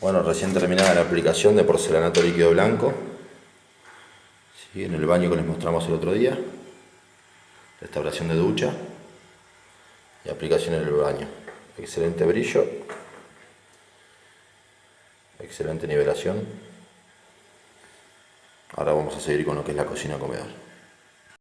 Bueno, recién terminada la aplicación de porcelanato líquido blanco. ¿Sí? En el baño que les mostramos el otro día. Restauración de ducha. Y aplicación en el baño. Excelente brillo. Excelente nivelación. Ahora vamos a seguir con lo que es la cocina comedor.